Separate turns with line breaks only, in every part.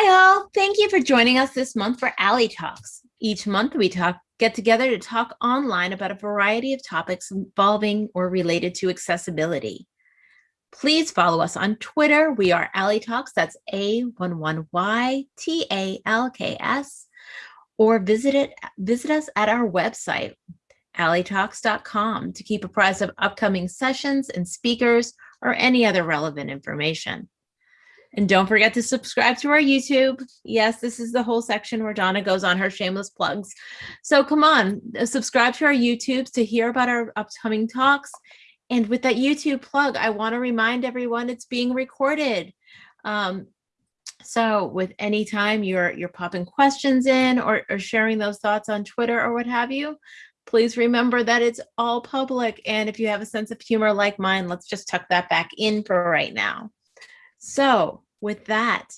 Hi all, thank you for joining us this month for A11Y Talks. Each month we talk get together to talk online about a variety of topics involving or related to accessibility. Please follow us on Twitter. We are ALI Talks, that's A11Y-T-A-L-K-S, or visit, it, visit us at our website, a11ytalks.com to keep apprised of upcoming sessions and speakers or any other relevant information. And don't forget to subscribe to our YouTube. Yes, this is the whole section where Donna goes on her shameless plugs. So come on, uh, subscribe to our YouTubes to hear about our upcoming talks. And with that YouTube plug, I want to remind everyone it's being recorded. Um, so with any time you're you're popping questions in or, or sharing those thoughts on Twitter or what have you, please remember that it's all public. And if you have a sense of humor like mine, let's just tuck that back in for right now. So with that,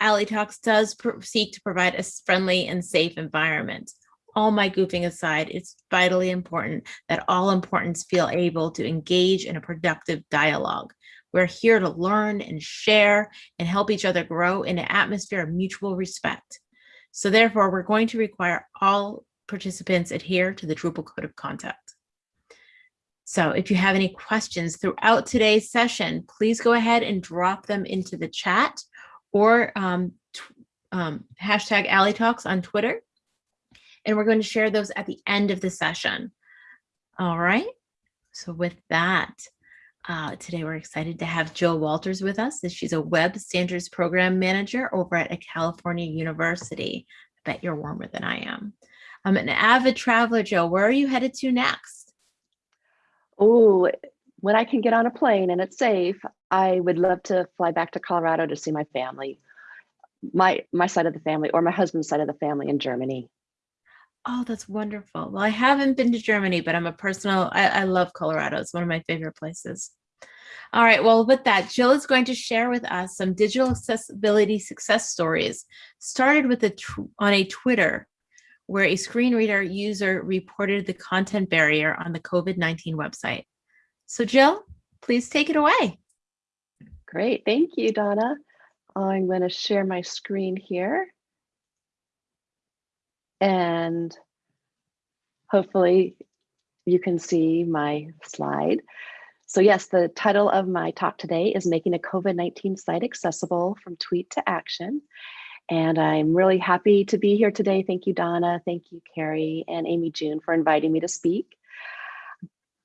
A11Y Talks does seek to provide a friendly and safe environment. All my goofing aside, it's vitally important that all importance feel able to engage in a productive dialogue. We're here to learn and share and help each other grow in an atmosphere of mutual respect. So therefore, we're going to require all participants adhere to the Drupal Code of Conduct. So if you have any questions throughout today's session, please go ahead and drop them into the chat or um, um, hashtag A11Y Talks on Twitter. And we're going to share those at the end of the session. All right. So with that, uh, today we're excited to have Jill Wolters with us. She's a Web Standards Program Manager over at a California University. I bet you're warmer than I am. I'm an avid traveler, Jill. Where are you headed to next?
Oh, when I can get on a plane and it's safe, I would love to fly back to Colorado to see my family, my my side of the family or my husband's side of the family in Germany.
Oh, that's wonderful. Well, I haven't been to Germany, but I'm a personal, I, I love Colorado. It's one of my favorite places. All right, well, with that, Jill is going to share with us some digital accessibility success stories, started with a on a Twitter where a screen reader user reported the content barrier on the COVID-19 website. So Jill, please take it away.
Great, thank you, Donna. I'm going to share my screen here. And hopefully you can see my slide. So yes, the title of my talk today is Making a COVID-19 Site Accessible from Tweet to Action. And I'm really happy to be here today. Thank you, Donna. Thank you, Carrie and Amy June for inviting me to speak.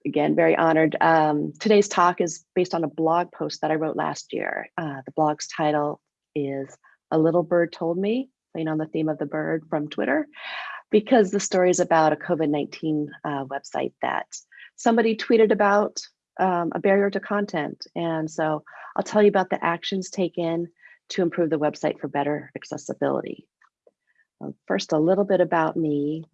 Again, very honored. Um, today's talk is based on a blog post that I wrote last year. Uh, the blog's title is A Little Bird Told Me, playing on the theme of the bird from Twitter, because the story is about a COVID-19 uh, website that somebody tweeted about um, a barrier to content. And so I'll tell you about the actions taken to improve the website for better accessibility. Um, first, a little bit about me.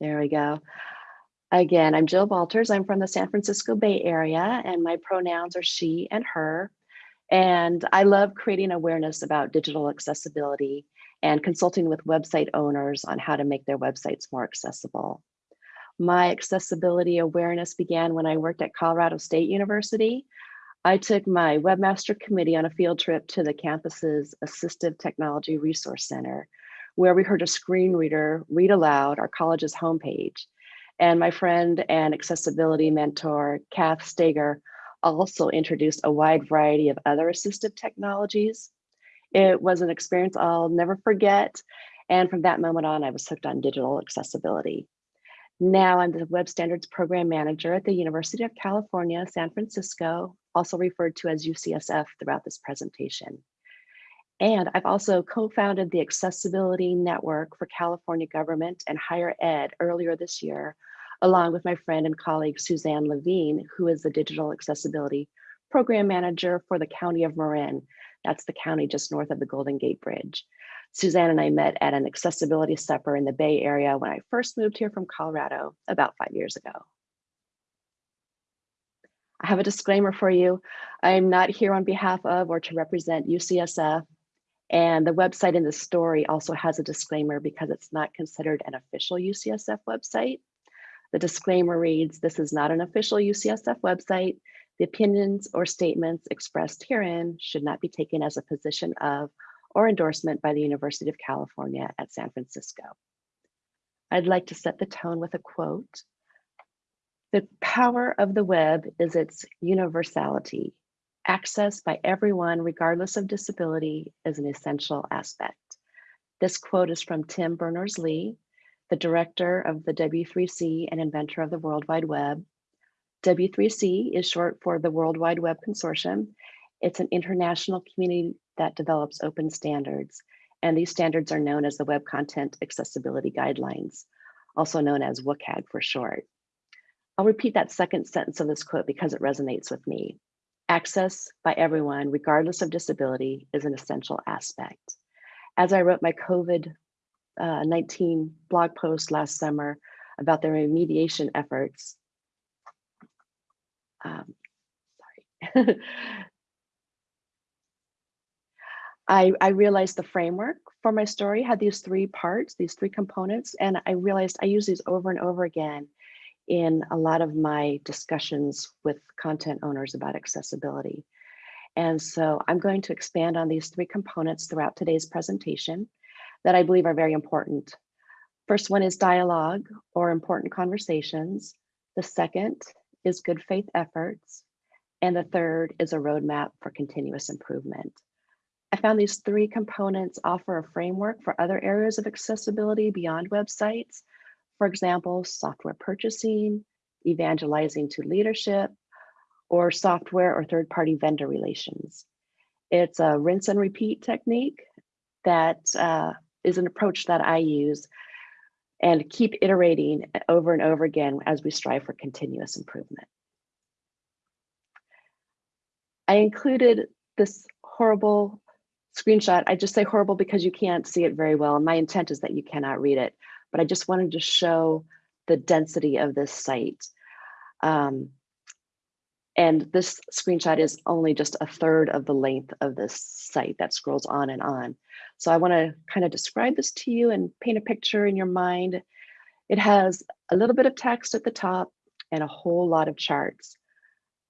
There we go. Again, I'm Jill Wolters. I'm from the San Francisco Bay Area and my pronouns are she and her. And I love creating awareness about digital accessibility and consulting with website owners on how to make their websites more accessible. My accessibility awareness began when I worked at Colorado State University. I took my webmaster committee on a field trip to the campus's Assistive Technology Resource Center, where we heard a screen reader read aloud our college's homepage. And my friend and accessibility mentor, Kath Stager, also introduced a wide variety of other assistive technologies. It was an experience I'll never forget. And from that moment on, I was hooked on digital accessibility. Now I'm the Web Standards Program Manager at the University of California, San Francisco, also referred to as UCSF throughout this presentation. And I've also co-founded the Accessibility Network for California Government and Higher Ed earlier this year, along with my friend and colleague Suzanne Levine, who is the Digital Accessibility Program Manager for the County of Marin. That's the county just north of the Golden Gate Bridge. Suzanne and I met at an accessibility supper in the Bay Area when I first moved here from Colorado about five years ago. I have a disclaimer for you. I'm not here on behalf of or to represent UCSF. And the website in the story also has a disclaimer because it's not considered an official UCSF website. The disclaimer reads, this is not an official UCSF website. The opinions or statements expressed herein should not be taken as a position of or endorsement by the University of California at San Francisco. I'd like to set the tone with a quote. The power of the web is its universality. Access by everyone, regardless of disability, is an essential aspect. This quote is from Tim Berners-Lee, the director of the W3C and inventor of the World Wide Web. W3C is short for the World Wide Web Consortium. It's an international community that develops open standards. And these standards are known as the Web Content Accessibility Guidelines, also known as WCAG for short. I'll repeat that second sentence of this quote because it resonates with me. Access by everyone, regardless of disability, is an essential aspect. As I wrote my COVID uh, 19 blog post last summer about the remediation efforts, um, sorry. I, I realized the framework for my story had these three parts, these three components, and I realized I use these over and over again in a lot of my discussions with content owners about accessibility. And so I'm going to expand on these three components throughout today's presentation that I believe are very important. First one is dialogue or important conversations. The second is good faith efforts. And the third is a roadmap for continuous improvement. I found these three components offer a framework for other areas of accessibility beyond websites. For example, software purchasing, evangelizing to leadership, or software or third-party vendor relations. It's a rinse and repeat technique that uh, is an approach that I use and keep iterating over and over again as we strive for continuous improvement. I included this horrible screenshot. I just say horrible because you can't see it very well. And my intent is that you cannot read it, but I just wanted to show the density of this site. Um, and this screenshot is only just a third of the length of this site that scrolls on and on. So I wanna kind of describe this to you and paint a picture in your mind. It has a little bit of text at the top and a whole lot of charts.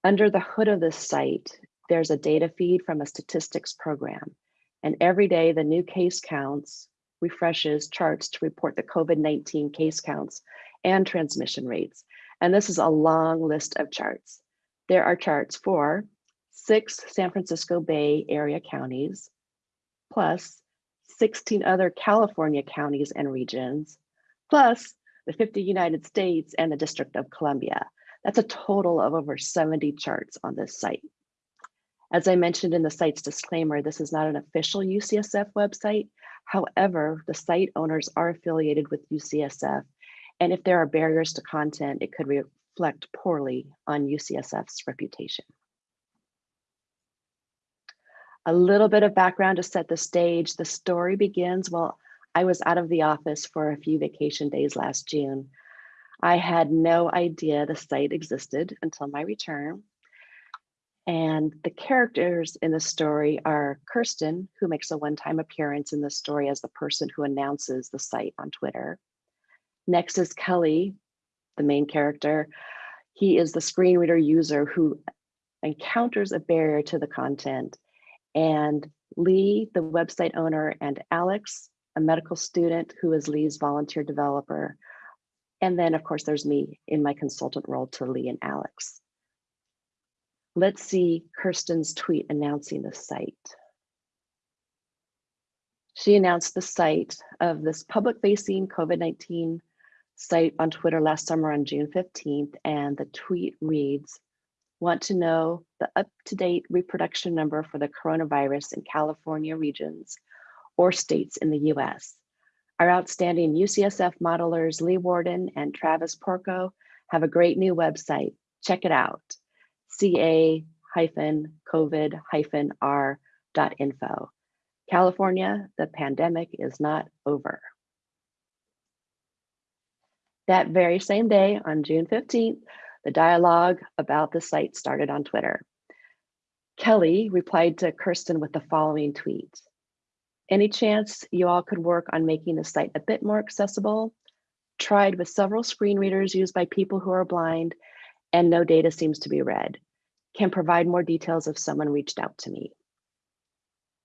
Under the hood of this site, there's a data feed from a statistics program. And every day the new case counts refreshes charts to report the COVID-19 case counts and transmission rates. And this is a long list of charts. There are charts for six San Francisco Bay Area counties, plus 16 other California counties and regions, plus the 50 United States and the District of Columbia. That's a total of over 70 charts on this site. As I mentioned in the site's disclaimer, this is not an official UCSF website. However, the site owners are affiliated with UCSF. And if there are barriers to content, it could reflect poorly on UCSF's reputation. A little bit of background to set the stage. The story begins while I was out of the office for a few vacation days last June. I had no idea the site existed until my return. And the characters in the story are Kirsten, who makes a one-time appearance in the story as the person who announces the site on Twitter. Next is Kelly, the main character. He is the screen reader user who encounters a barrier to the content. And Lee, the website owner, and Alex, a medical student who is Lee's volunteer developer. And then, of course, there's me in my consultant role to Lee and Alex. Let's see Kirsten's tweet announcing the site. She announced the site of this public-facing COVID-19 site on Twitter last summer on June 15th, and the tweet reads, want to know the up-to-date reproduction number for the coronavirus in California regions or states in the US. Our outstanding UCSF modelers Lee Worden and Travis Porco have a great new website. Check it out ca-covid-r.info. California, the pandemic is not over. That very same day, on June 15th, the dialogue about the site started on Twitter. Kelly replied to Kirsten with the following tweet. Any chance you all could work on making the site a bit more accessible? Tried with several screen readers used by people who are blind and no data seems to be read. can provide more details if someone reached out to me.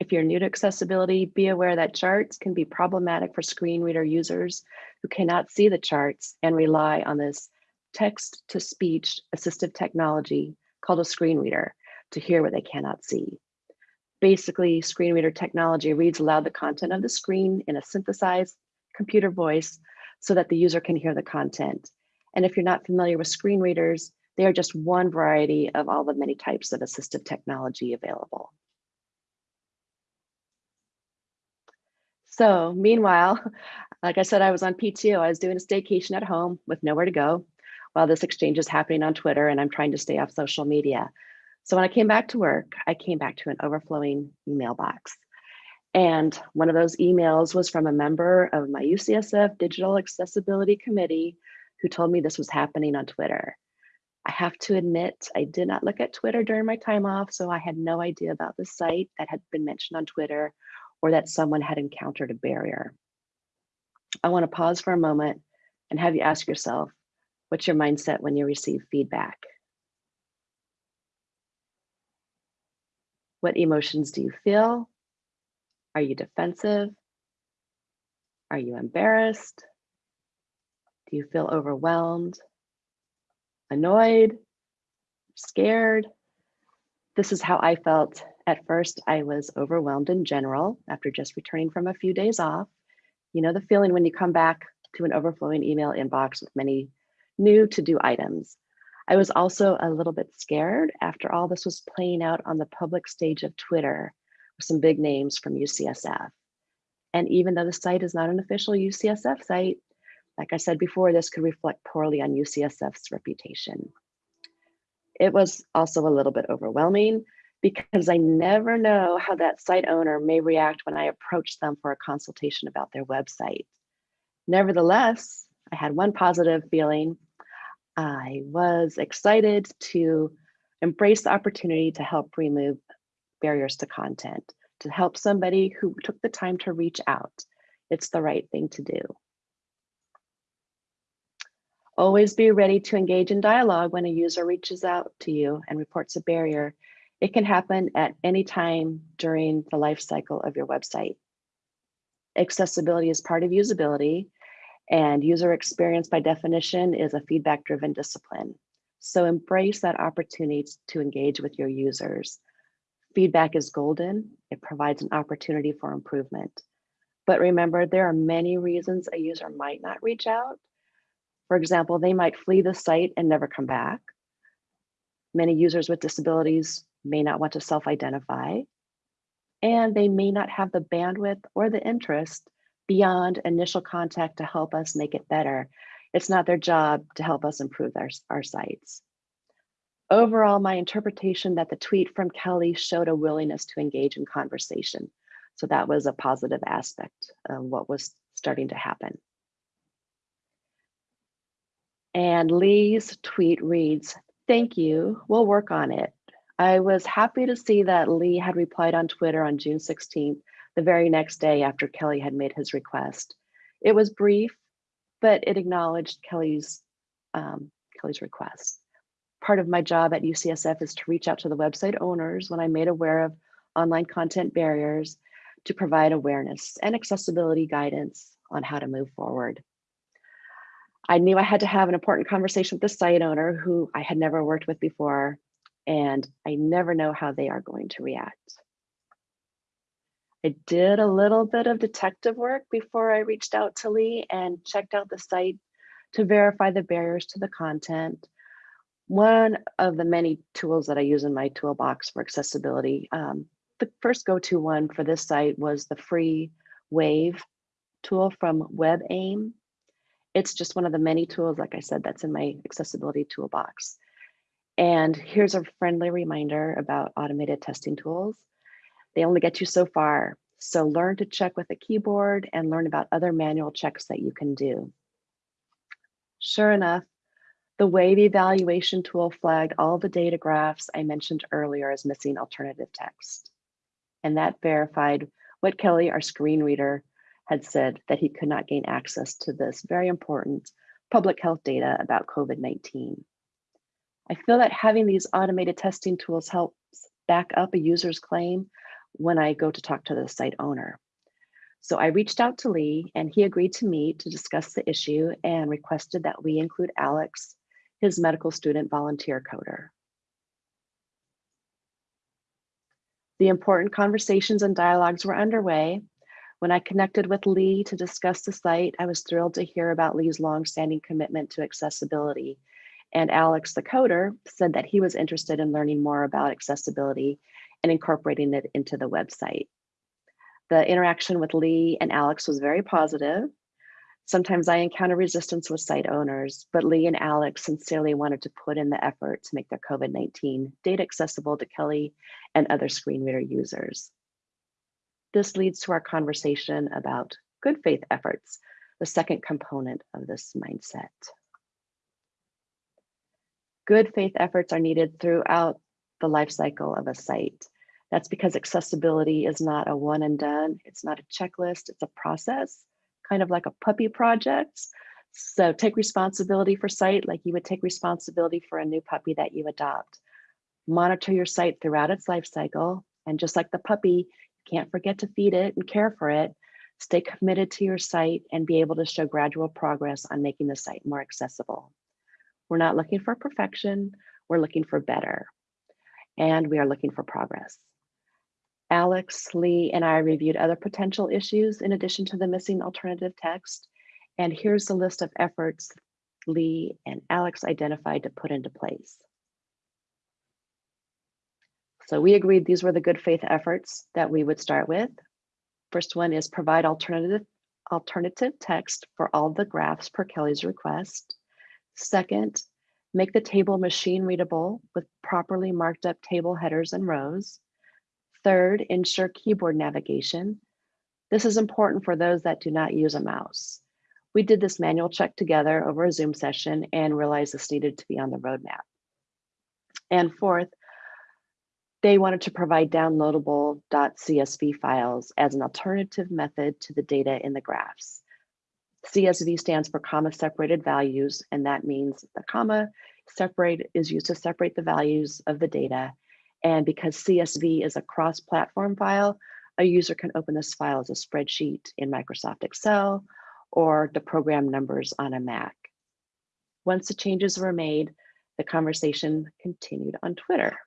If you're new to accessibility, be aware that charts can be problematic for screen reader users who cannot see the charts and rely on this text-to-speech assistive technology called a screen reader to hear what they cannot see. Basically, screen reader technology reads aloud the content of the screen in a synthesized computer voice so that the user can hear the content. And if you're not familiar with screen readers, they are just one variety of all the many types of assistive technology available. So meanwhile, like I said, I was on PTO. I was doing a staycation at home with nowhere to go while this exchange is happening on Twitter and I'm trying to stay off social media. So when I came back to work, I came back to an overflowing email box. And one of those emails was from a member of my UCSF Digital Accessibility Committee who told me this was happening on Twitter. I have to admit, I did not look at Twitter during my time off, so I had no idea about the site that had been mentioned on Twitter or that someone had encountered a barrier. I want to pause for a moment and have you ask yourself, what's your mindset when you receive feedback? What emotions do you feel? Are you defensive? Are you embarrassed? Do you feel overwhelmed? Annoyed? Scared? This is how I felt. At first, I was overwhelmed in general after just returning from a few days off. You know the feeling when you come back to an overflowing email inbox with many new to-do items. I was also a little bit scared after all this was playing out on the public stage of Twitter with some big names from UCSF. And even though the site is not an official UCSF site, like I said before, this could reflect poorly on UCSF's reputation. It was also a little bit overwhelming because I never know how that site owner may react when I approach them for a consultation about their website. Nevertheless, I had one positive feeling. I was excited to embrace the opportunity to help remove barriers to content, to help somebody who took the time to reach out. It's the right thing to do. Always be ready to engage in dialogue when a user reaches out to you and reports a barrier. It can happen at any time during the life cycle of your website. Accessibility is part of usability and user experience by definition is a feedback driven discipline. So embrace that opportunity to engage with your users. Feedback is golden. It provides an opportunity for improvement. But remember, there are many reasons a user might not reach out. For example, they might flee the site and never come back. Many users with disabilities may not want to self-identify, and they may not have the bandwidth or the interest beyond initial contact to help us make it better. It's not their job to help us improve our, our sites. Overall, my interpretation that the tweet from Kelly showed a willingness to engage in conversation. So that was a positive aspect of what was starting to happen. And Lee's tweet reads, thank you, we'll work on it. I was happy to see that Lee had replied on Twitter on June 16th, the very next day after Kelly had made his request. It was brief, but it acknowledged Kelly's, um, Kelly's request part of my job at UCSF is to reach out to the website owners when I'm made aware of online content barriers to provide awareness and accessibility guidance on how to move forward. I knew I had to have an important conversation with the site owner who I had never worked with before, and I never know how they are going to react. I did a little bit of detective work before I reached out to Lee and checked out the site to verify the barriers to the content one of the many tools that I use in my toolbox for accessibility, um, the first go-to one for this site was the free Wave tool from WebAIM. It's just one of the many tools, like I said, that's in my accessibility toolbox. And here's a friendly reminder about automated testing tools. They only get you so far. So learn to check with a keyboard and learn about other manual checks that you can do. Sure enough, the Wave evaluation tool flagged all the data graphs I mentioned earlier as missing alternative text. And that verified what Kelly, our screen reader, had said that he could not gain access to this very important public health data about COVID-19. I feel that having these automated testing tools helps back up a user's claim when I go to talk to the site owner. So I reached out to Lee and he agreed to meet to discuss the issue and requested that we include Alex, his medical student volunteer coder. The important conversations and dialogues were underway. When I connected with Lee to discuss the site, I was thrilled to hear about Lee's longstanding commitment to accessibility. And Alex, the coder, said that he was interested in learning more about accessibility and incorporating it into the website. The interaction with Lee and Alex was very positive. Sometimes I encounter resistance with site owners, but Lee and Alex sincerely wanted to put in the effort to make their COVID-19 data accessible to Kelly and other screen reader users. This leads to our conversation about good faith efforts, the second component of this mindset. Good faith efforts are needed throughout the life cycle of a site. That's because accessibility is not a one and done. It's not a checklist, it's a process, kind of like a puppy project. So take responsibility for site like you would take responsibility for a new puppy that you adopt. Monitor your site throughout its life cycle. And just like the puppy, can't forget to feed it and care for it. Stay committed to your site and be able to show gradual progress on making the site more accessible. We're not looking for perfection, we're looking for better. And we are looking for progress. Alex, Lee, and I reviewed other potential issues in addition to the missing alternative text. And here's the list of efforts Lee and Alex identified to put into place. So we agreed these were the good faith efforts that we would start with. First one is provide alternative, alternative text for all the graphs per Kelly's request. Second, make the table machine readable with properly marked up table headers and rows. Third, ensure keyboard navigation. This is important for those that do not use a mouse. We did this manual check together over a Zoom session and realized this needed to be on the roadmap. And fourth, they wanted to provide downloadable .csv files as an alternative method to the data in the graphs. CSV stands for comma separated values, and that means the comma separate is used to separate the values of the data and because CSV is a cross-platform file, a user can open this file as a spreadsheet in Microsoft Excel or the program numbers on a Mac. Once the changes were made, the conversation continued on Twitter.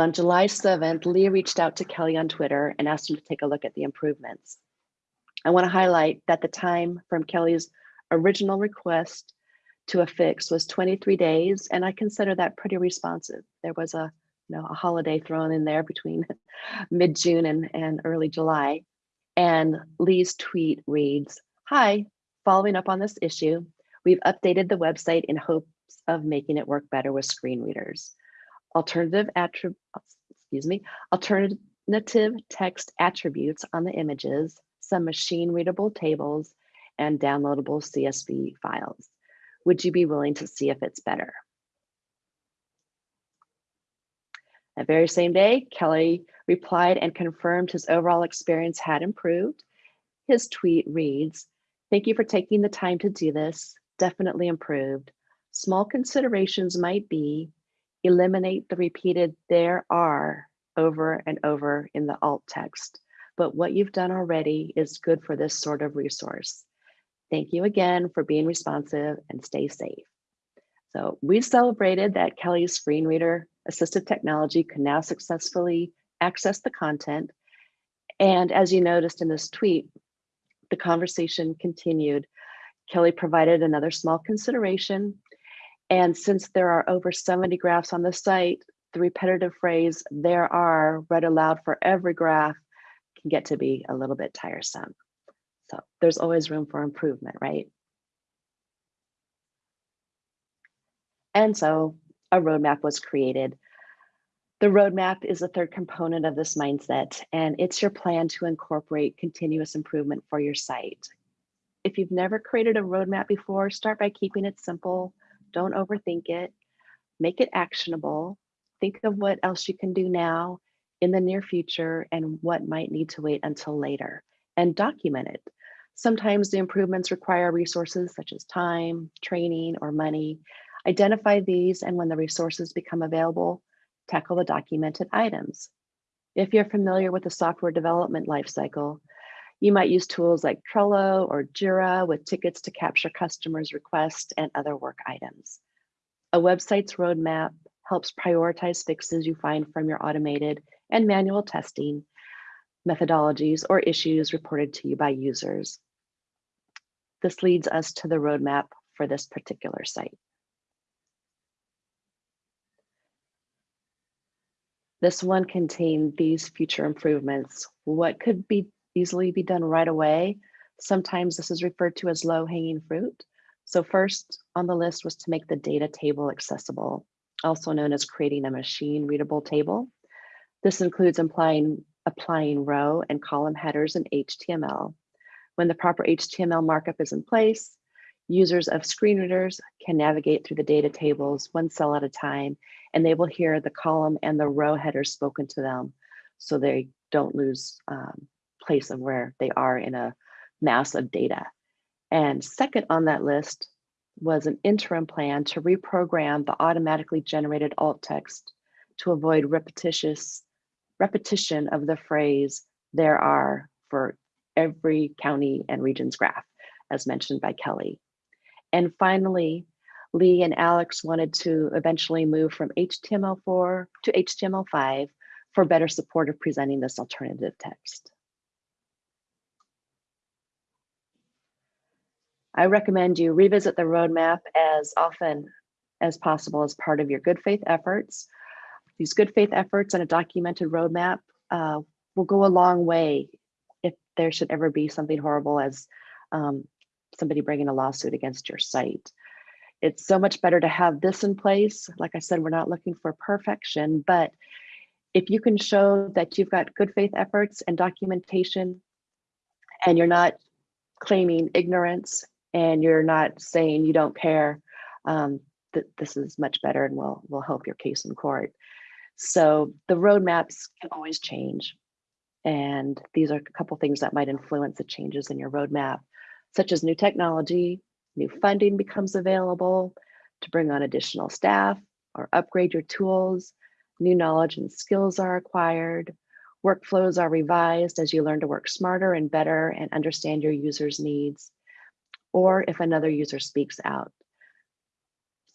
On July 7th, Lee reached out to Kelly on Twitter and asked him to take a look at the improvements. I want to highlight that the time from Kelly's original request to a fix was 23 days, and I consider that pretty responsive. There was a you know a holiday thrown in there between mid-June and, and early July. And Lee's tweet reads, Hi, following up on this issue, we've updated the website in hopes of making it work better with screen readers. Alternative attributes, excuse me, alternative text attributes on the images, some machine readable tables, and downloadable CSV files. Would you be willing to see if it's better? That very same day, Kelly replied and confirmed his overall experience had improved. His tweet reads, thank you for taking the time to do this, definitely improved. Small considerations might be eliminate the repeated there are over and over in the alt text, but what you've done already is good for this sort of resource. Thank you again for being responsive and stay safe. So we celebrated that Kelly's screen reader assistive technology can now successfully access the content. And as you noticed in this tweet, the conversation continued. Kelly provided another small consideration. And since there are over 70 graphs on the site, the repetitive phrase, there are read aloud for every graph can get to be a little bit tiresome. So there's always room for improvement, right? And so a roadmap was created. The roadmap is the third component of this mindset, and it's your plan to incorporate continuous improvement for your site. If you've never created a roadmap before, start by keeping it simple. Don't overthink it. Make it actionable. Think of what else you can do now in the near future and what might need to wait until later and document it. Sometimes the improvements require resources such as time, training, or money. Identify these and when the resources become available, tackle the documented items. If you're familiar with the software development lifecycle, you might use tools like Trello or Jira with tickets to capture customers' requests and other work items. A website's roadmap helps prioritize fixes you find from your automated and manual testing methodologies or issues reported to you by users. This leads us to the roadmap for this particular site. This one contained these future improvements. What could be easily be done right away? Sometimes this is referred to as low hanging fruit. So first on the list was to make the data table accessible, also known as creating a machine readable table. This includes applying, applying row and column headers in HTML. When the proper HTML markup is in place, users of screen readers can navigate through the data tables one cell at a time, and they will hear the column and the row headers spoken to them so they don't lose um, place of where they are in a mass of data. And second on that list was an interim plan to reprogram the automatically generated alt text to avoid repetitious repetition of the phrase there are for every county and region's graph, as mentioned by Kelly. And finally, Lee and Alex wanted to eventually move from HTML4 to HTML5 for better support of presenting this alternative text. I recommend you revisit the roadmap as often as possible as part of your good faith efforts. These good faith efforts and a documented roadmap uh, will go a long way if there should ever be something horrible as um, somebody bringing a lawsuit against your site. It's so much better to have this in place. Like I said, we're not looking for perfection, but if you can show that you've got good faith efforts and documentation and you're not claiming ignorance and you're not saying you don't care, um, that this is much better and will will help your case in court. So the roadmaps can always change. And these are a couple things that might influence the changes in your roadmap, such as new technology, new funding becomes available to bring on additional staff or upgrade your tools, new knowledge and skills are acquired, workflows are revised as you learn to work smarter and better and understand your users' needs, or if another user speaks out.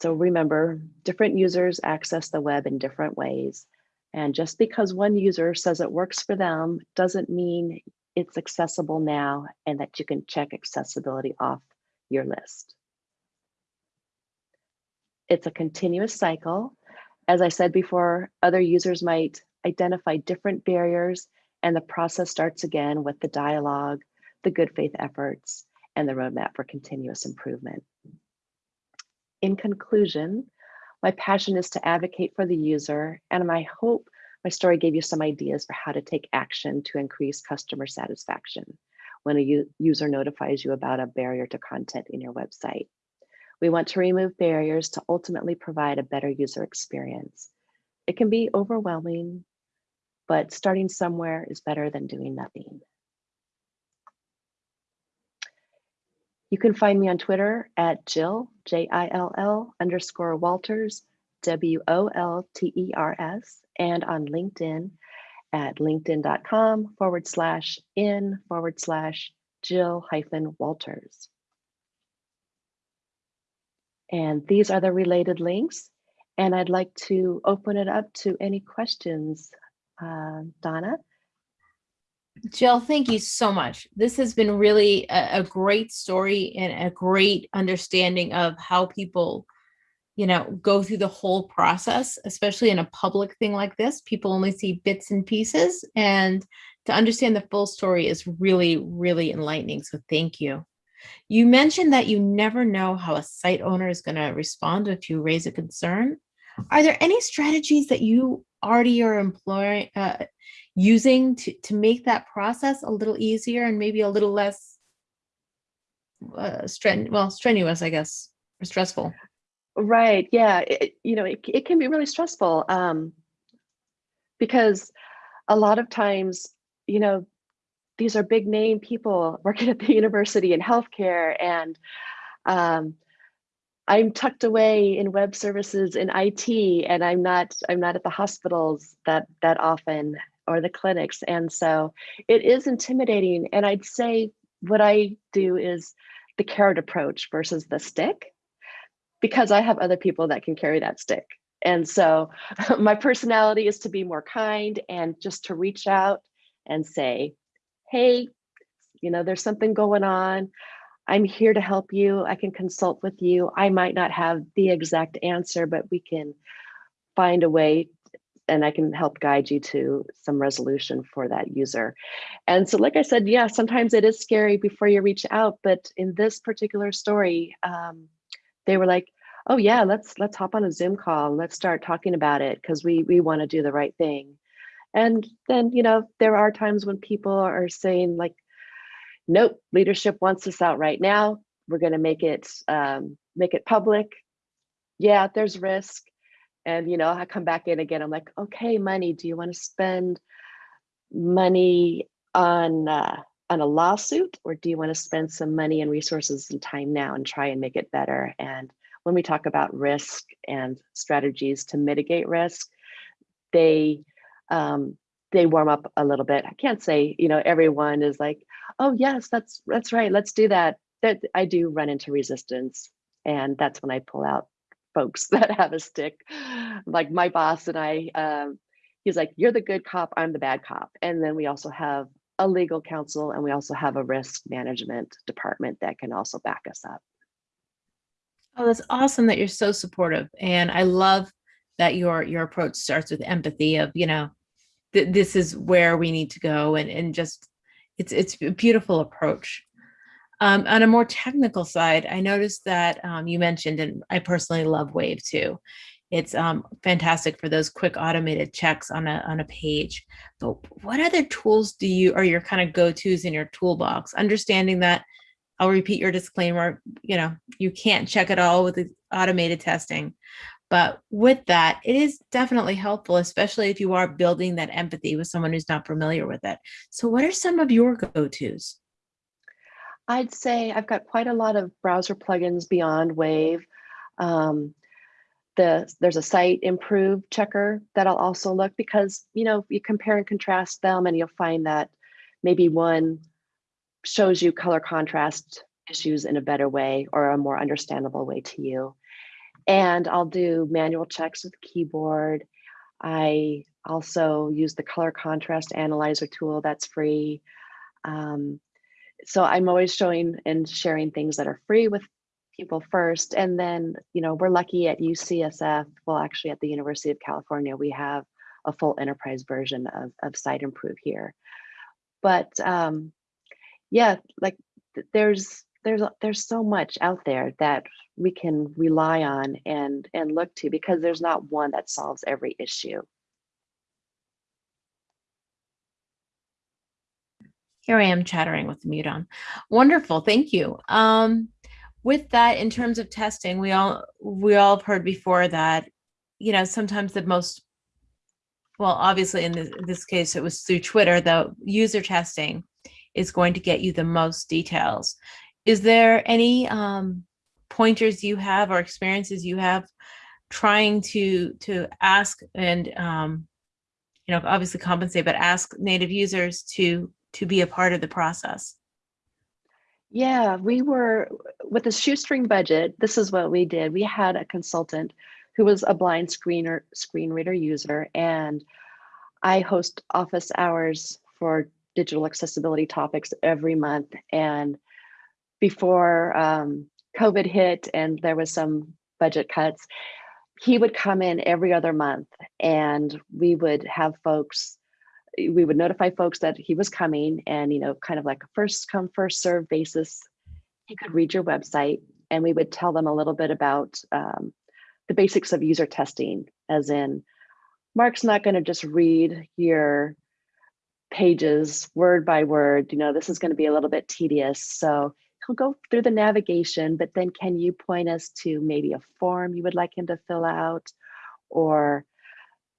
So remember, different users access the web in different ways. And just because one user says it works for them doesn't mean it's accessible now and that you can check accessibility off your list. It's a continuous cycle. As I said before, other users might identify different barriers and the process starts again with the dialogue, the good faith efforts, and the roadmap for continuous improvement. In conclusion, my passion is to advocate for the user and my hope my story gave you some ideas for how to take action to increase customer satisfaction when a user notifies you about a barrier to content in your website. We want to remove barriers to ultimately provide a better user experience. It can be overwhelming, but starting somewhere is better than doing nothing. You can find me on Twitter at Jill, J-I-L-L underscore Wolters, W-O-L-T-E-R-S, and on LinkedIn at linkedin.com forward slash in forward slash Jill hyphen Wolters. And these are the related links. And I'd like to open it up to any questions. Uh, Donna?
Jill, thank you so much. This has been really a, a, great story and a great understanding of how people, you know, go through the whole process, especially in a public thing like this. People only see bits and pieces and to understand the full story is really, really enlightening. So thank you. You mentioned that you never know how a site owner is going to respond if you raise a concern. Are there any strategies that you already are employing, uh, using to, to make that process a little easier and maybe a little less uh, stren well, strenuous, I guess, or stressful.
Right. Yeah. It, you know, it, it can be really stressful um, because a lot of times, you know, these are big name people working at the university in healthcare and um, I'm tucked away in web services in IT and I'm not I'm not at the hospitals that that often or the clinics and so it is intimidating and I'd say what I do is the carrot approach versus the stick because I have other people that can carry that stick. And so my personality is to be more kind and just to reach out and say, hey, you know, there's something going on. I'm here to help you. I can consult with you. I might not have the exact answer, but we can find a way and I can help guide you to some resolution for that user. And so, like I said, yeah, sometimes it is scary before you reach out, but in this particular story, um, they were like, "Oh yeah, let's let's hop on a Zoom call and let's start talking about it because we we want to do the right thing." And then, you know, there are times when people are saying like, "Nope, leadership wants this out right now. We're going to make it um, make it public." Yeah, there's risk and you know i come back in again i'm like okay money do you want to spend money on uh, on a lawsuit or do you want to spend some money and resources and time now and try and make it better? And when we talk about risk and strategies to mitigate risk they um, they warm up a little bit. I can't say you know everyone is like oh yes that's that's right let's do that. That i do run into resistance and that's when i pull out folks that have a stick. Like my boss and I, um, he's like, you're the good cop, I'm the bad cop. And then we also have a legal counsel and we also have a risk management department that can also back us up.
Oh, that's awesome that you're so supportive. And I love that your your approach starts with empathy of, you know, th this is where we need to go and, and just it's it's a beautiful approach. Um, on a more technical side, I noticed that um, you mentioned, and I personally love Wave too. It's um, fantastic for those quick automated checks on a on a page. But what other tools do you are your kind of go-tos in your toolbox? Understanding that I'll repeat your disclaimer, you know, you can't check it all with the automated testing. But with that, it is definitely helpful, especially if you are building that empathy with someone who's not familiar with it. So what are some of your go-tos?
I'd say I've got quite a lot of browser plugins beyond Wave. Um, the, there's a Siteimprove checker that I'll also look because, you know, you compare and contrast them and you'll find that maybe one shows you color contrast issues in a better way or a more understandable way to you. And I'll do manual checks with keyboard. I also use the color contrast analyzer tool that's free. Um, so I'm always showing and sharing things that are free with people first. And then, you know, we're lucky at UCSF, well, actually at the University of California, we have a full enterprise version of, of Siteimprove here. But um, yeah, like there's there's there's so much out there that we can rely on and and look to because there's not one that solves every issue.
Here I am chattering with the mute on. Wonderful, thank you. Um, with that, in terms of testing, we all we all have heard before that, you know, sometimes the most, well, obviously in this, this case, it was through Twitter, the user testing is going to get you the most details. Is there any um, pointers you have or experiences you have trying to to ask and um, you know obviously compensate, but ask native users to to be a part of the process?
Yeah, we were with a shoestring budget. This is what we did. We had a consultant who was a blind screener screen reader user, and I host office hours for digital accessibility topics every month. And before um, COVID hit and there was some budget cuts, he would come in every other month, and we would have folks we would notify folks that he was coming and, you know, kind of like a first come, first serve basis. He could read your website and we would tell them a little bit about um, the basics of user testing, as in, Mark's not going to just read your pages word by word. You know, this is going to be a little bit tedious. So he'll go through the navigation, but then can you point us to maybe a form you would like him to fill out or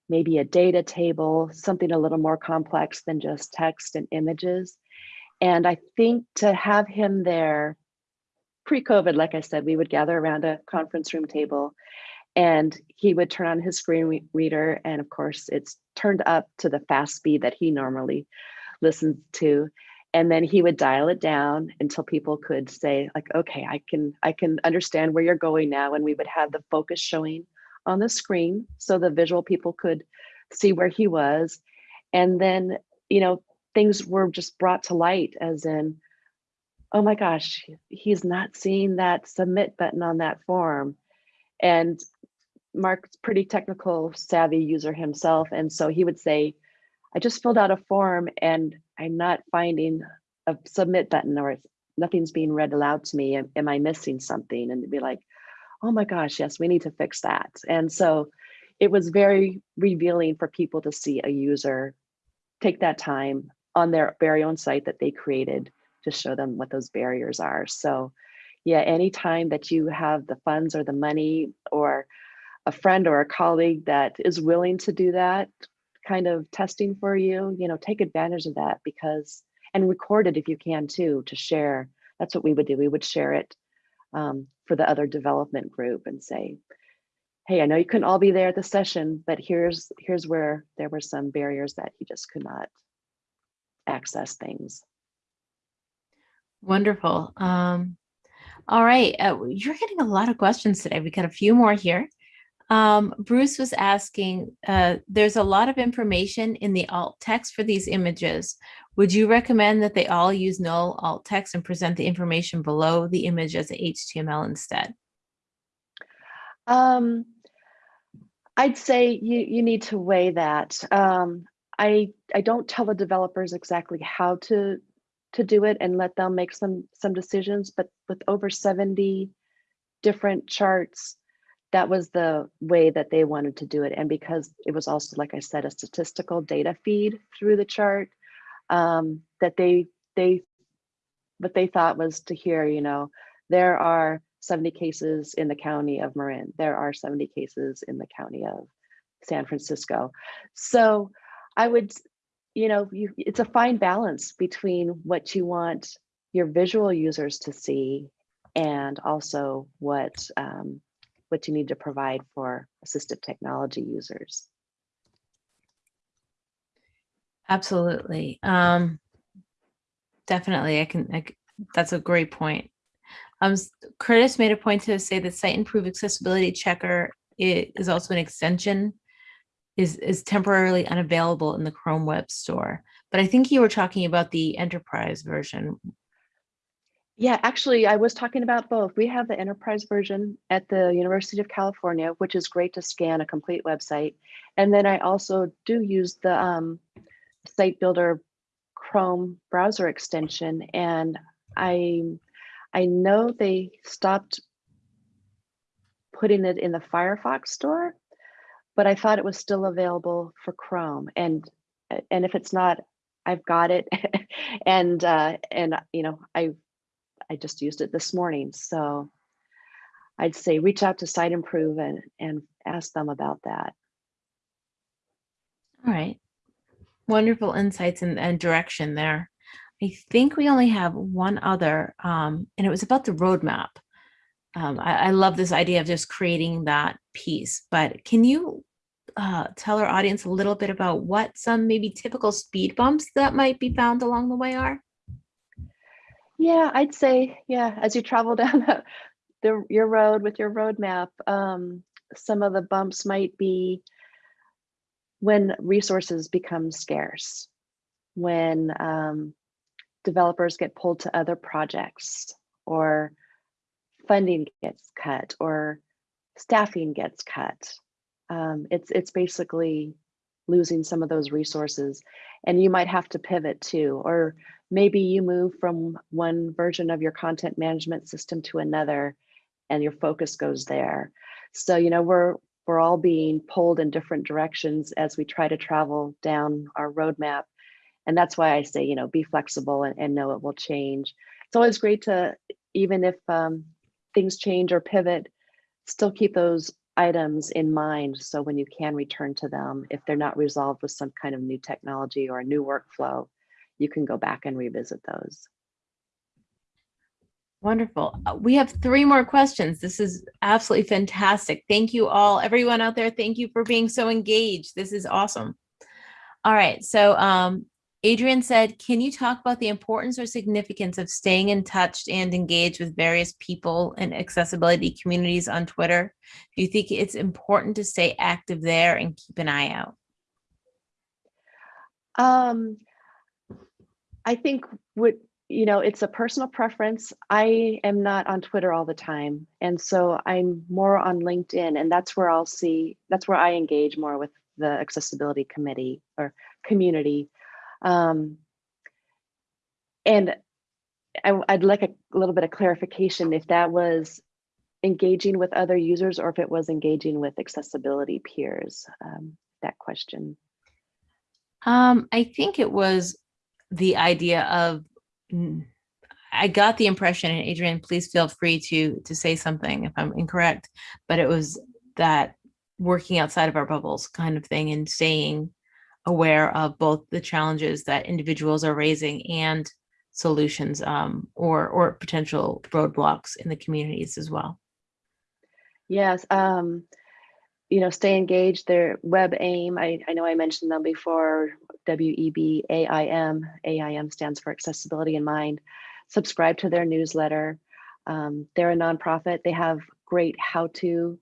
maybe a data table, something a little more complex than just text and images. And I think to have him there pre-COVID, like I said, we would gather around a conference room table and he would turn on his screen re- reader. And of course, it's turned up to the fast speed that he normally listens to. And then he would dial it down until people could say, like, okay, I can I can understand where you're going now. And we would have the focus showing on the screen so the visual people could see where he was. And then, you know, things were just brought to light as in, oh my gosh, he's not seeing that submit button on that form. And Mark's pretty technical savvy user himself. And so he would say, I just filled out a form and I'm not finding a submit button or nothing's being read aloud to me. Am, am I missing something? And be like, oh my gosh, yes, we need to fix that. And so it was very revealing for people to see a user take that time on their very own site that they created to show them what those barriers are. So yeah, anytime that you have the funds or the money or a friend or a colleague that is willing to do that kind of testing for you, you know, take advantage of that because, and record it if you can too, to share. That's what we would do. We would share it um, for the other development group and say, hey, I know you couldn't all be there at the session, but here's here's where there were some barriers that he just could not access things.
Wonderful. Um, all right, uh, you're getting a lot of questions today. We got a few more here. Um, Bruce was asking, uh, there's a lot of information in the alt text for these images. Would you recommend that they all use null alt text and present the information below the image as HTML instead?
Um, I'd say you you need to weigh that. Um, I I don't tell the developers exactly how to to do it and let them make some some decisions, but with over 70 different charts, that was the way that they wanted to do it. And because it was also, like I said, a statistical data feed through the chart, um, that they they what they thought was to hear, you know, there are 70 cases in the county of Marin. There are 70 cases in the county of San Francisco. So I would, you know, you, it's a fine balance between what you want your visual users to see and also what um, what you need to provide for assistive technology users.
Absolutely. Um, definitely. I can, I, that's a great point. Um, Curtis made a point to say that Siteimprove accessibility checker is also an extension is is temporarily unavailable in the Chrome Web Store. But I think you were talking about the enterprise version.
Yeah, actually, I was talking about both. We have the enterprise version at the University of California, which is great to scan a complete website. And then I also do use the um, Site Builder Chrome browser extension. And I, I know they stopped putting it in the Firefox store, but I thought it was still available for Chrome. And and if it's not, I've got it. and uh, and you know, I I just used it this morning. So I'd say reach out to Siteimprove and, and ask them about that.
All right. Wonderful insights and, and direction there. I think we only have one other, um, and it was about the roadmap. Um, I, I, love this idea of just creating that piece, but can you uh, tell our audience a little bit about what some maybe typical speed bumps that might be found along the way are?
Yeah, I'd say, yeah, as you travel down the, your road with your roadmap, um, some of the bumps might be when resources become scarce, when um, developers get pulled to other projects or funding gets cut or staffing gets cut. Um, it's it's basically losing some of those resources and you might have to pivot too or maybe you move from one version of your content management system to another and your focus goes there. So you know we're we're all being pulled in different directions as we try to travel down our roadmap. And that's why i say you know be flexible and, and know it will change. It's always great to even if um, things change or pivot still keep those items in mind so when you can return to them if they're not resolved with some kind of new technology or a new workflow you can go back and revisit those.
Wonderful. Uh, We have three more questions. This is absolutely fantastic. Thank you all, everyone out there. Thank you for being so engaged. This is awesome. All right. So um, Adrian said, can you talk about the importance or significance of staying in touch and engaged with various people and accessibility communities on Twitter? Do you think it's important to stay active there and keep an eye out?
Um, I think what, you know, it's a personal preference. I am not on Twitter all the time. And so I'm more on LinkedIn and that's where I'll see, that's where I engage more with the accessibility committee or community. Um, and I, would like a little bit of clarification if that was engaging with other users or if it was engaging with accessibility peers, um, that question.
Um, I think it was the idea of, mm, I got the impression, and Adrian, please feel free to to say something if I'm incorrect, but it was that working outside of our bubbles kind of thing and staying aware of both the challenges that individuals are raising and solutions um, or or potential roadblocks in the communities as well.
Yes, um, you know, stay engaged. Their WebAIM, I, I know I mentioned them before, W-E-B-A-I-M. AIM stands for Accessibility in Mind. Subscribe to their newsletter. Um, they're a nonprofit. They have great how-to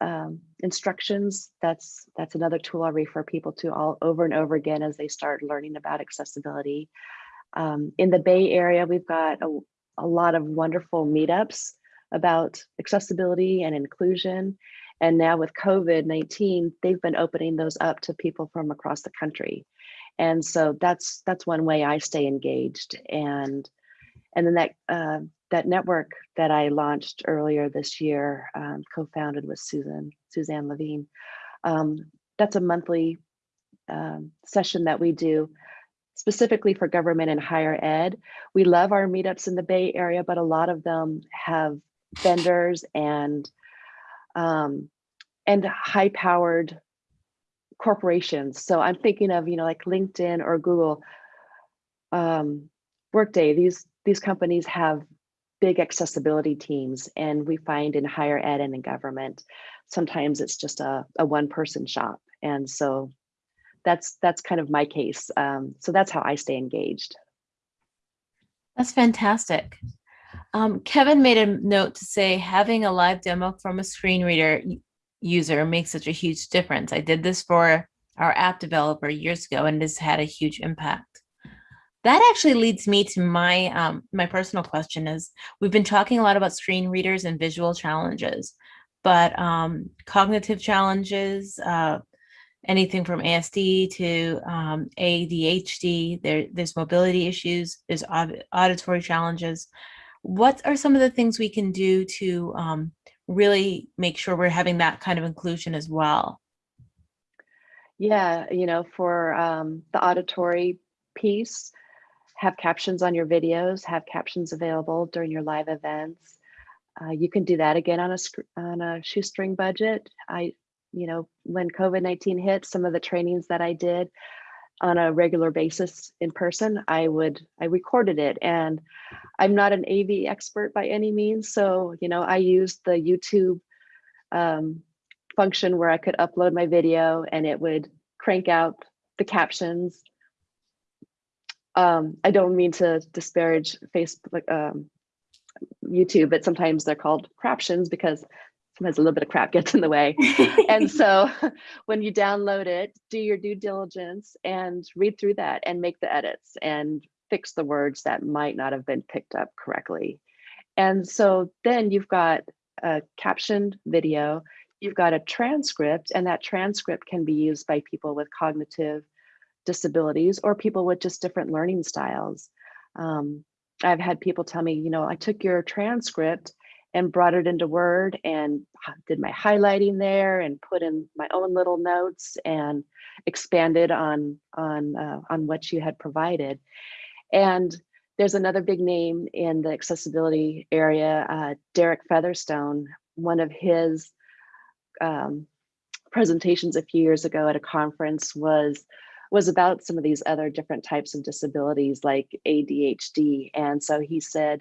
um, instructions. That's that's another tool I refer people to all over and over again as they start learning about accessibility. Um, in the Bay Area, we've got a, a lot of wonderful meetups about accessibility and inclusion. And now with COVID-19, they've been opening those up to people from across the country. And so that's that's one way I stay engaged. And and then that uh, that network that I launched earlier this year, um, co-founded with Susan, Suzanne Levine, um, that's a monthly um, session that we do specifically for government and higher ed. We love our meetups in the Bay Area, but a lot of them have vendors and um, and high powered corporations. So I'm thinking of, you know, like LinkedIn or Google, um, Workday, these, these companies have big accessibility teams and we find in higher ed and in government, sometimes it's just a, a one person shop. And so that's that's kind of my case. Um, so that's how I stay engaged.
That's fantastic. Um, Kevin made a note to say having a live demo from a screen reader user makes such a huge difference. I did this for our app developer years ago and this had a huge impact. That actually leads me to my um, my personal question is we've been talking a lot about screen readers and visual challenges, but um, cognitive challenges, uh, anything from ASD to um, ADHD, there, there's mobility issues, there's auditory challenges. What are some of the things we can do to um, really make sure we're having that kind of inclusion as well?
Yeah, you know, for um, the auditory piece, have captions on your videos, have captions available during your live events. Uh, you can do that again on a on a shoestring budget. I you know, when COVID-19 hit, some of the trainings that I did on a regular basis in person, I would, I recorded it and I'm not an AV expert by any means. So, you know, I used the YouTube um, function where I could upload my video and it would crank out the captions. Um, I don't mean to disparage Facebook, um, YouTube, but sometimes they're called craptions because sometimes a little bit of crap gets in the way. and so when you download it, do your due diligence and read through that and make the edits and fix the words that might not have been picked up correctly. And so then you've got a captioned video, you've got a transcript, and that transcript can be used by people with cognitive disabilities or people with just different learning styles. Um, I've had people tell me, you know, I took your transcript and brought it into Word and did my highlighting there and put in my own little notes and expanded on on uh, on what you had provided. And there's another big name in the accessibility area, uh, Derek Featherstone. One of his um, presentations a few years ago at a conference was was about some of these other different types of disabilities like ADHD. And so he said,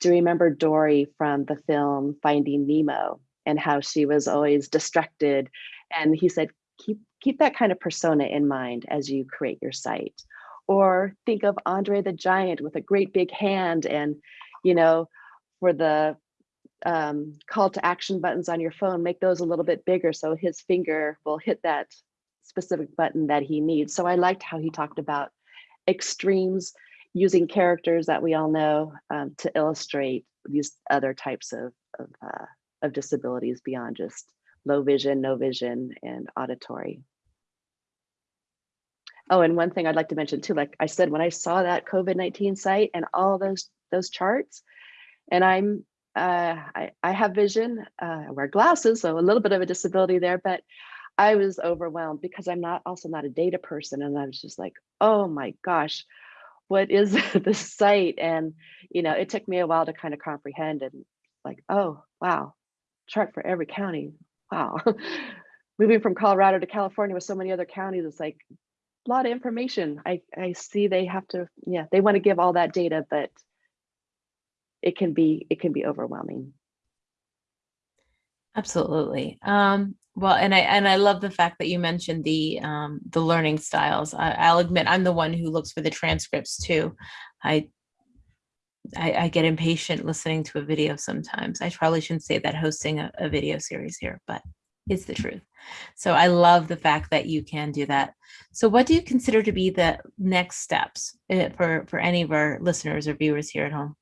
Do you remember Dory from the film Finding Nemo and how she was always distracted? And he said, keep keep that kind of persona in mind as you create your site. Or think of Andre the Giant with a great big hand and, you know, for the um, call to action buttons on your phone, make those a little bit bigger so his finger will hit that specific button that he needs. So I liked how he talked about extremes using characters that we all know um, to illustrate these other types of, of, uh, of disabilities beyond just low vision, no vision, and auditory. Oh, and one thing I'd like to mention too, like I said, when I saw that COVID-19 site and all those those charts, and I'm uh, I, I have vision, uh, I wear glasses, so a little bit of a disability there, but I was overwhelmed because I'm not also not a data person. And I was just like, oh my gosh, what is this site? And, you know, it took me a while to kind of comprehend and like, oh, wow, chart for every county. Wow. Moving from Colorado to California with so many other counties, it's like a lot of information. I, I see they have to, yeah, they want to give all that data, but it can be it can be overwhelming.
Absolutely. Um, well, and I and I love the fact that you mentioned the um, the learning styles. I, I'll admit I'm the one who looks for the transcripts too. I, I I get impatient listening to a video sometimes. I probably shouldn't say that hosting a, a video series here, but it's the truth. So I love the fact that you can do that. So what do you consider to be the next steps uh, for for any of our listeners or viewers here at home?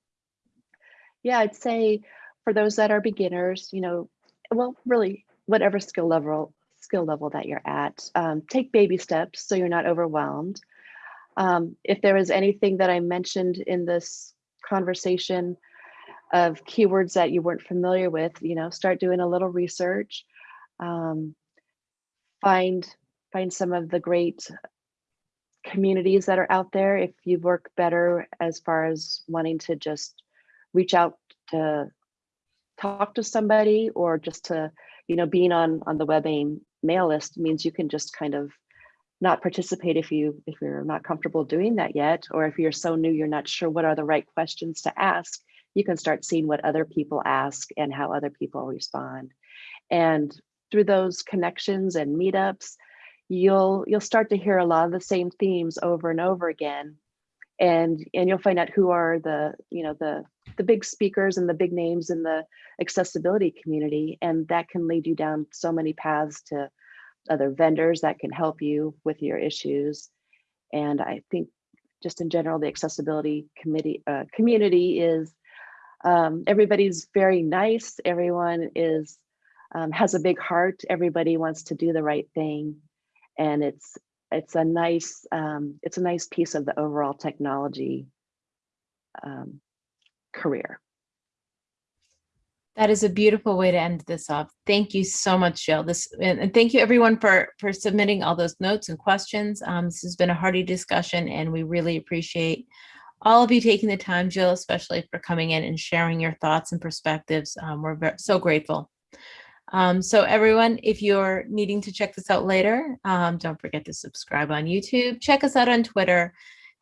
Yeah, I'd say for those that are beginners, you know, well, really whatever skill level skill level that you're at, um, take baby steps so you're not overwhelmed. Um, if there is anything that I mentioned in this conversation of keywords that you weren't familiar with, you know, start doing a little research. Um, find find some of the great communities that are out there if you work better as far as wanting to just reach out to talk to somebody or just to, you know, being on on the WebAIM mail list means you can just kind of not participate if you if you're not comfortable doing that yet, or if you're so new you're not sure what are the right questions to ask, you can start seeing what other people ask and how other people respond. And through those connections and meetups, you'll you'll start to hear a lot of the same themes over and over again and and you'll find out who are the you know the the big speakers and the big names in the accessibility community and that can lead you down so many paths to other vendors that can help you with your issues. And i think just in general the accessibility committee uh, community is um, everybody's very nice. Everyone is um, has a big heart. Everybody wants to do the right thing. And it's it's a nice um, it's a nice piece of the overall technology um, career.
That is a beautiful way to end this off. Thank you so much, Jill. This and, thank you everyone for for submitting all those notes and questions. Um, this has been a hearty discussion, and we really appreciate all of you taking the time, Jill, especially for coming in and sharing your thoughts and perspectives. Um, we're so grateful. Um, so everyone, if you're needing to check this out later, um, don't forget to subscribe on YouTube. Check us out on Twitter,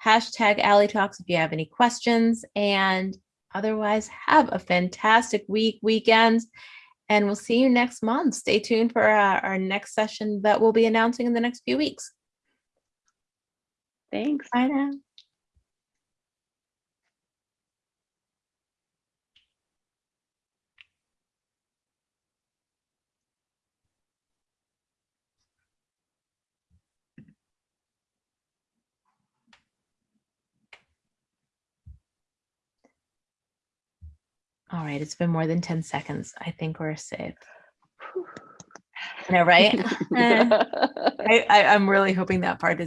hashtag A11Y Talks if you have any questions. And otherwise, have a fantastic week, weekend, and we'll see you next month. Stay tuned for our, our next session that we'll be announcing in the next few weeks.
Thanks.
Bye now. All right, it's been more than 10 seconds. I think we're safe. I know, right? I, I, I'm really hoping that part is